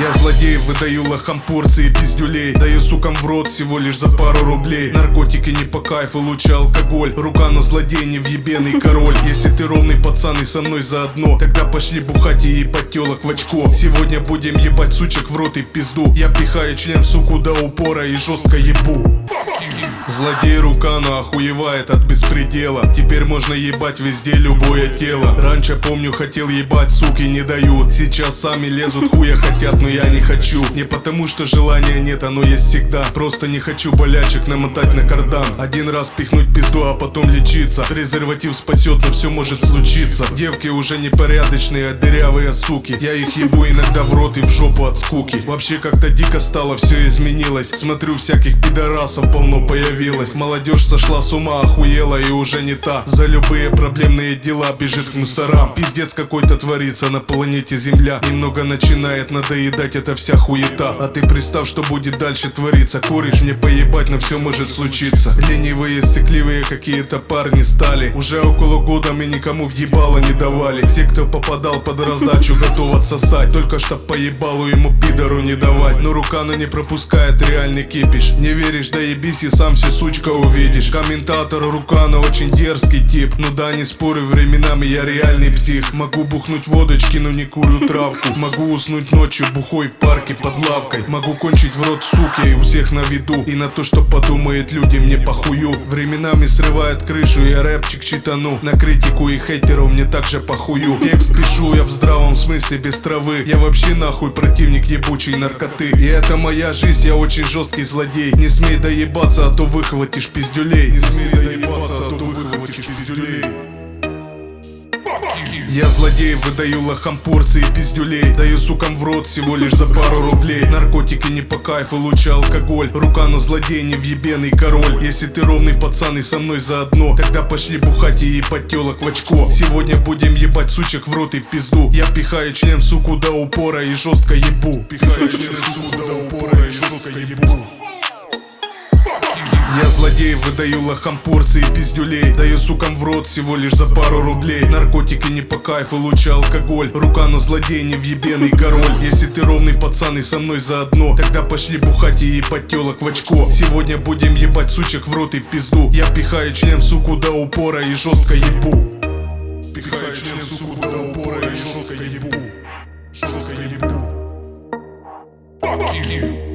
Я злодей, выдаю лохам порции пиздюлей. Даю сукам в рот всего лишь за пару рублей. Наркотики не по кайфу, лучше алкоголь. Рука на злодей, не въебенный король. Если ты ровный пацан и со мной заодно Тогда пошли бухать и ебать телок в очко. Сегодня будем ебать сучек в рот и в пизду. Я пихаю член в суку до упора и жестко ебу Злодей рука охуевает от беспредела. Теперь можно ебать везде любое тело. Раньше помню хотел ебать, суки не дают. Сейчас сами лезут, хуя хотят, но я не хочу. Не потому что желания нет, оно есть всегда. Просто не хочу болячек намотать на кардан. Один раз пихнуть пизду, а потом лечиться. Презерватив спасет, но все может случиться. Девки уже непорядочные, а дырявые суки. Я их ебу иногда в рот и в жопу от скуки. Вообще как-то дико стало, все изменилось. Смотрю всяких пидорасов полно появилось Молодежь сошла с ума, охуела и уже не та. За любые проблемные дела бежит к мусорам. Пиздец какой-то творится на планете Земля. Немного начинает надоедать эта вся хуета. А ты представь, что будет дальше твориться. Куришь мне поебать, но все может случиться. Ленивые, сыкливые какие-то парни стали. Уже около года мы никому въебало не давали. Все, кто попадал под раздачу, готов отсосать. Только чтоб поебалу ему пидору не давать. Но рука на не пропускает реальный кипиш. Не веришь, да ебись и сам все сучка увидишь. Комментатор Рукана очень дерзкий тип. Ну да, не спорю, временами я реальный псих. Могу бухнуть водочки, но не курю травку. Могу уснуть ночью бухой в парке под лавкой. Могу кончить в рот суки и у всех на виду. И на то, что подумает люди, мне похую. Временами срывает крышу, я рэпчик читану. На критику и хейтеров мне также похую. Текст пишу я в здравом смысле без травы. Я вообще нахуй противник ебучей наркоты. И это моя жизнь, я очень жесткий злодей. Не смей доебаться, а то выхватишь пиздюлей. Не смей доебаться, а то выхватишь пиздюлей. Я злодей, выдаю лохам порции пиздюлей. Даю сукам в рот всего лишь за пару рублей. Наркотики не по кайфу, лучше алкоголь. Рука на злодей, не въебенный король. Если ты ровный пацан и со мной заодно Тогда пошли бухать и ебать телок в очко. Сегодня будем ебать сучек в рот и в пизду. Я пихаю член в суку до упора и жестко ебу. Пихаю член в суку выдаю лохам порции пиздюлей. Даю сукам в рот всего лишь за пару рублей. Наркотики не по кайфу, лучше алкоголь. Рука на злодей, не въебенный король. Если ты ровный пацан и со мной заодно Тогда пошли бухать и ебать телок в очко. Сегодня будем ебать сучек в рот и в пизду. Я пихаю член в суку до упора и жестко ебу. Пихаю член в суку до упора и жестко ебу. Жестко ебу. Fuck you